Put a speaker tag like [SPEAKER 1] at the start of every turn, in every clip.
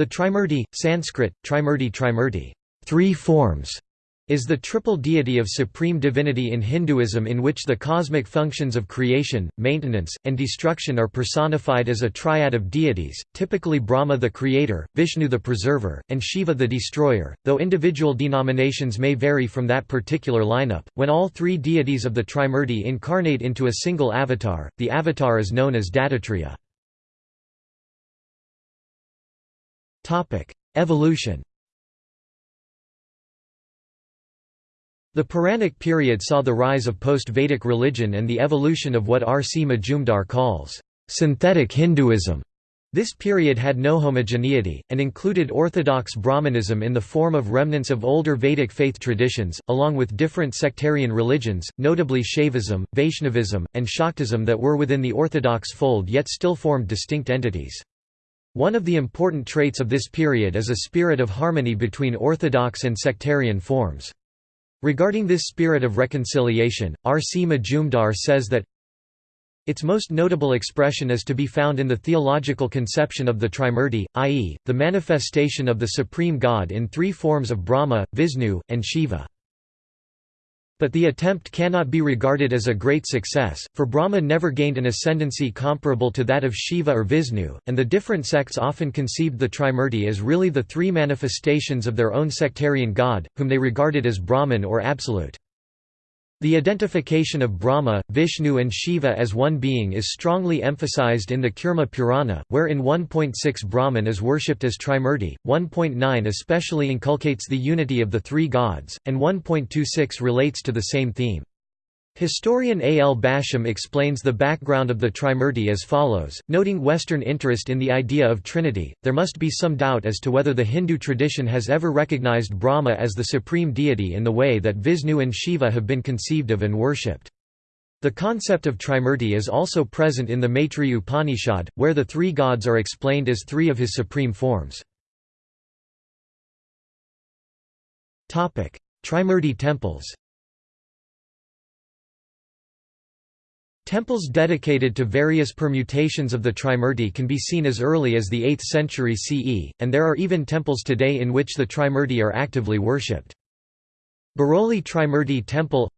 [SPEAKER 1] The Trimurti, Sanskrit, Trimurti Trimurti, three forms, is the triple deity of supreme divinity in Hinduism in which the cosmic functions of creation, maintenance, and destruction are personified as a triad of deities, typically Brahma the creator, Vishnu the preserver, and Shiva the destroyer, though individual denominations may vary from that particular lineup. When all three deities of the Trimurti incarnate into a single avatar, the avatar is known as Dattatreya. Evolution The Puranic period saw the rise of post-Vedic religion and the evolution of what R. C. Majumdar calls, "...synthetic Hinduism". This period had no homogeneity, and included orthodox Brahmanism in the form of remnants of older Vedic faith traditions, along with different sectarian religions, notably Shaivism, Vaishnavism, and Shaktism that were within the orthodox fold yet still formed distinct entities. One of the important traits of this period is a spirit of harmony between orthodox and sectarian forms. Regarding this spirit of reconciliation, R. C. Majumdar says that its most notable expression is to be found in the theological conception of the Trimurti, i.e., the manifestation of the supreme God in three forms of Brahma, Vishnu, and Shiva. But the attempt cannot be regarded as a great success, for Brahma never gained an ascendancy comparable to that of Shiva or Vishnu, and the different sects often conceived the Trimurti as really the three manifestations of their own sectarian god, whom they regarded as Brahman or Absolute. The identification of Brahma, Vishnu and Shiva as one being is strongly emphasized in the Kurma Purana, where in 1.6 Brahman is worshipped as Trimurti, 1.9 especially inculcates the unity of the three gods, and 1.26 relates to the same theme. Historian A. L. Basham explains the background of the Trimurti as follows, noting Western interest in the idea of Trinity, there must be some doubt as to whether the Hindu tradition has ever recognized Brahma as the supreme deity in the way that Vishnu and Shiva have been conceived of and worshipped. The concept of Trimurti is also present in the Maitreya Upanishad, where the three gods are explained as three of his supreme forms. Trimurti temples Temples dedicated to various permutations of the Trimurti can be seen as early as the 8th century CE, and there are even temples today in which the Trimurti are actively worshipped. Baroli Trimurti Temple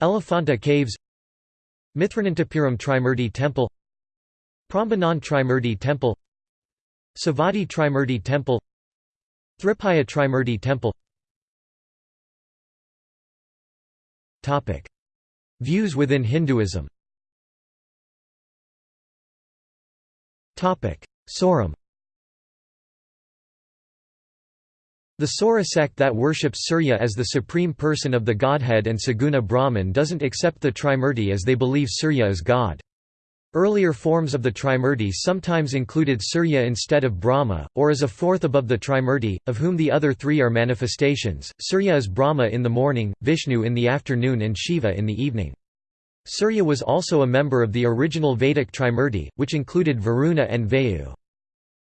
[SPEAKER 1] Elephanta Caves Mithranantapuram Trimurti Temple Prambanan Trimurti Temple Savatthi Trimurti Temple Thripaya Trimurti Temple Views within Hinduism. Sauram The Saura sect that worships Surya as the supreme person of the godhead and Saguna Brahman doesn't accept the Trimurti as they believe Surya is God. Earlier forms of the Trimurti sometimes included Surya instead of Brahma, or as a fourth above the Trimurti, of whom the other three are manifestations. Surya is Brahma in the morning, Vishnu in the afternoon, and Shiva in the evening. Surya was also a member of the original Vedic Trimurti, which included Varuna and Vayu.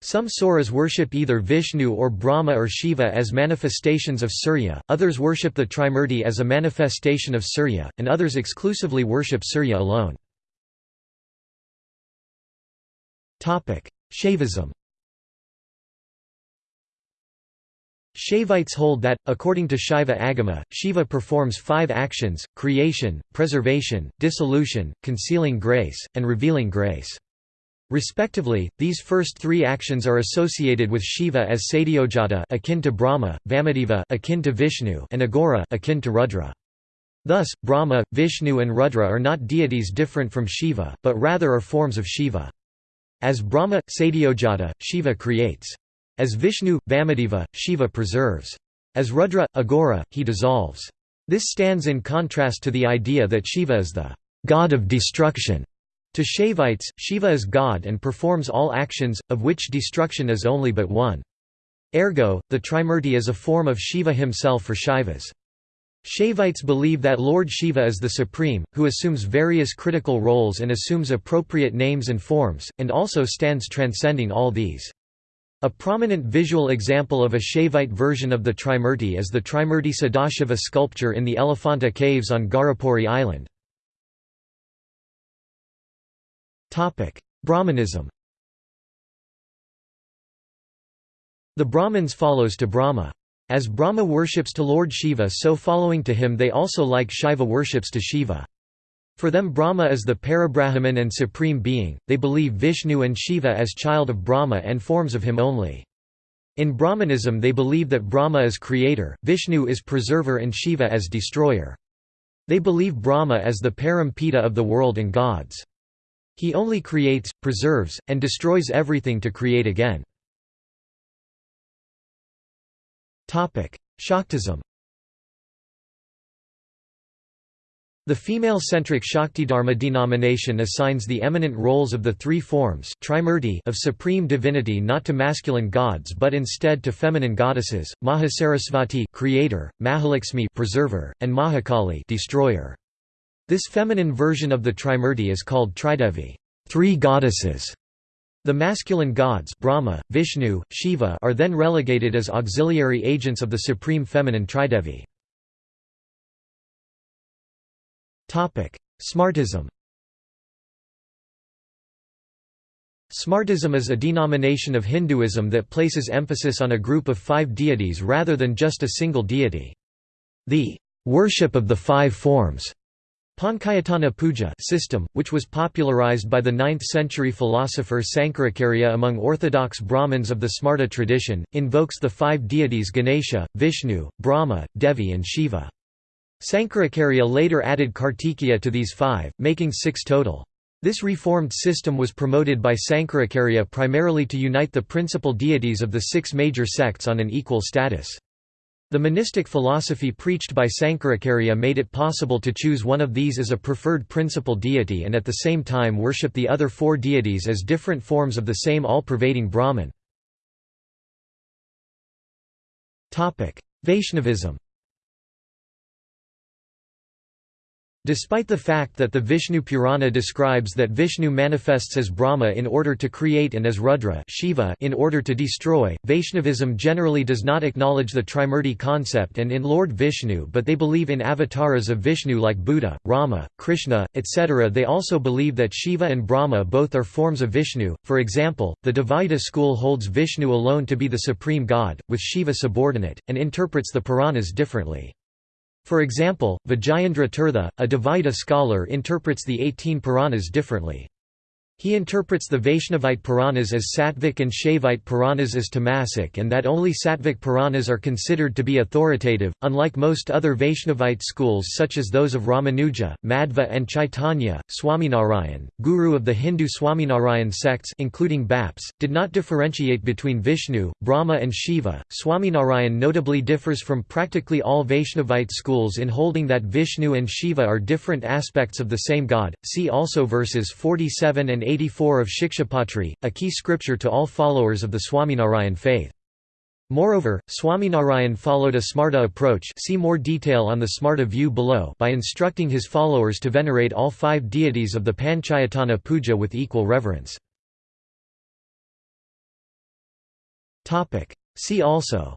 [SPEAKER 1] Some Sauras worship either Vishnu or Brahma or Shiva as manifestations of Surya, others worship the Trimurti as a manifestation of Surya, and others exclusively worship Surya alone. Shaivism Shaivites hold that, according to Shaiva Agama, Shiva performs five actions, creation, preservation, dissolution, concealing grace, and revealing grace. Respectively, these first three actions are associated with Shiva as Sadyojata akin to Brahma, Vamadeva akin to Vishnu, and Aghora akin to Rudra. Thus, Brahma, Vishnu and Rudra are not deities different from Shiva, but rather are forms of Shiva. As Brahma, Sadyojata, Shiva creates. As Vishnu, Vamadeva, Shiva preserves. As Rudra, Aghora, he dissolves. This stands in contrast to the idea that Shiva is the god of destruction. To Shaivites, Shiva is God and performs all actions, of which destruction is only but one. Ergo, the Trimurti is a form of Shiva himself for Shaivas. Shaivites believe that Lord Shiva is the supreme, who assumes various critical roles and assumes appropriate names and forms, and also stands transcending all these. A prominent visual example of a Shaivite version of the Trimurti is the Trimurti Sadashiva sculpture in the Elephanta Caves on Gharapuri Island. Brahmanism The Brahmins follows to Brahma. As Brahma worships to Lord Shiva so following to him they also like Shiva worships to Shiva. For them Brahma is the Parabrahman and supreme being, they believe Vishnu and Shiva as child of Brahma and forms of him only. In Brahmanism they believe that Brahma is creator, Vishnu is preserver and Shiva as destroyer. They believe Brahma as the Parampita of the world and gods. He only creates, preserves, and destroys everything to create again. Shaktism The female-centric Shaktidharma denomination assigns the eminent roles of the three forms of supreme divinity not to masculine gods but instead to feminine goddesses, Mahasarasvati creator, Mahalakshmi preserver, and Mahakali destroyer. This feminine version of the Trimurti is called Tridevi three goddesses". The masculine gods Brahma, Vishnu, Shiva are then relegated as auxiliary agents of the supreme feminine Tridevi. Smartism Smartism is a denomination of Hinduism that places emphasis on a group of five deities rather than just a single deity. The worship of the five forms Panchayatana puja system, which was popularized by the 9th-century philosopher Sankaracharya among orthodox Brahmins of the Smarta tradition, invokes the five deities Ganesha, Vishnu, Brahma, Devi and Shiva. Sankaracharya later added Kartikeya to these five, making six total. This reformed system was promoted by Sankaracharya primarily to unite the principal deities of the six major sects on an equal status. The monistic philosophy preached by Sankaracharya made it possible to choose one of these as a preferred principal deity and at the same time worship the other four deities as different forms of the same all-pervading Brahman. Vaishnavism Despite the fact that the Vishnu Purana describes that Vishnu manifests as Brahma in order to create and as Rudra Shiva in order to destroy, Vaishnavism generally does not acknowledge the Trimurti concept and in Lord Vishnu but they believe in avatars of Vishnu like Buddha, Rama, Krishna, etc. They also believe that Shiva and Brahma both are forms of Vishnu, for example, the Dvaita school holds Vishnu alone to be the supreme god, with Shiva subordinate, and interprets the Puranas differently. For example, Vijayendra Tirtha, a Dvaita scholar interprets the 18 Puranas differently. He interprets the Vaishnavite Puranas as Sattvic and Shaivite Puranas as Tamasic and that only Sattvic Puranas are considered to be authoritative, unlike most other Vaishnavite schools such as those of Ramanuja, Madhva and Chaitanya. Swaminarayan, guru of the Hindu Swaminarayan sects including BAPS, did not differentiate between Vishnu, Brahma and Shiva. Swaminarayan notably differs from practically all Vaishnavite schools in holding that Vishnu and Shiva are different aspects of the same god. See also verses 47 and 84 of Shikshapatri, a key scripture to all followers of the Swaminarayan faith. Moreover, Swaminarayan followed a Smarta approach see more detail on the Smarta view below by instructing his followers to venerate all five deities of the Panchayatana puja with equal reverence. See also.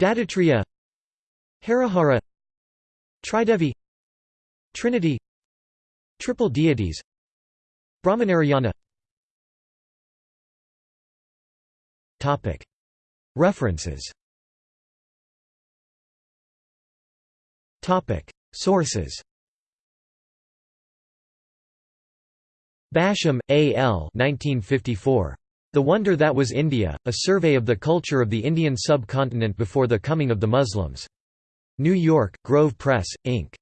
[SPEAKER 1] Dattatreya. Harihara. Tridevi. Trinity Triple deities Brahmanarayana References Sources Basham, A. L. 1954. The Wonder That Was India, A Survey of the Culture of the Indian Subcontinent Before the Coming of the Muslims. New York, Grove Press, Inc.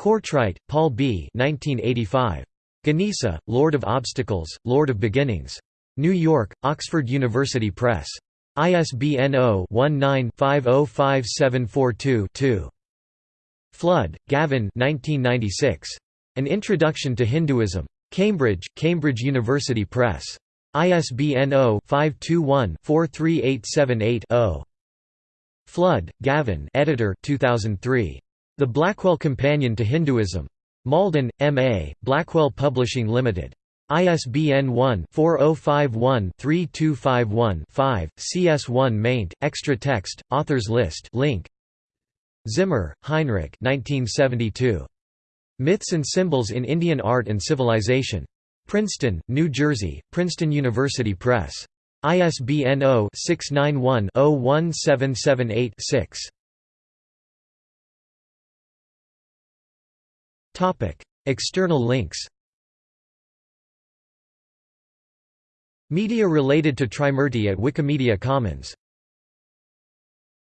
[SPEAKER 1] Courtright, Paul B. 1985. Ganesa, Lord of Obstacles, Lord of Beginnings. New York, Oxford University Press. ISBN 0-19-505742-2. Flood, Gavin 1996. An Introduction to Hinduism. Cambridge, Cambridge University Press. ISBN 0-521-43878-0. Flood, Gavin editor 2003. The Blackwell Companion to Hinduism. Malden, M.A., Blackwell Publishing Limited. ISBN 1-4051-3251-5, CS1 maint, extra text, authors list link. Zimmer, Heinrich 1972. Myths and Symbols in Indian Art and Civilization. Princeton, New Jersey, Princeton University Press. ISBN 0-691-01778-6. External links Media related to Trimurti at Wikimedia Commons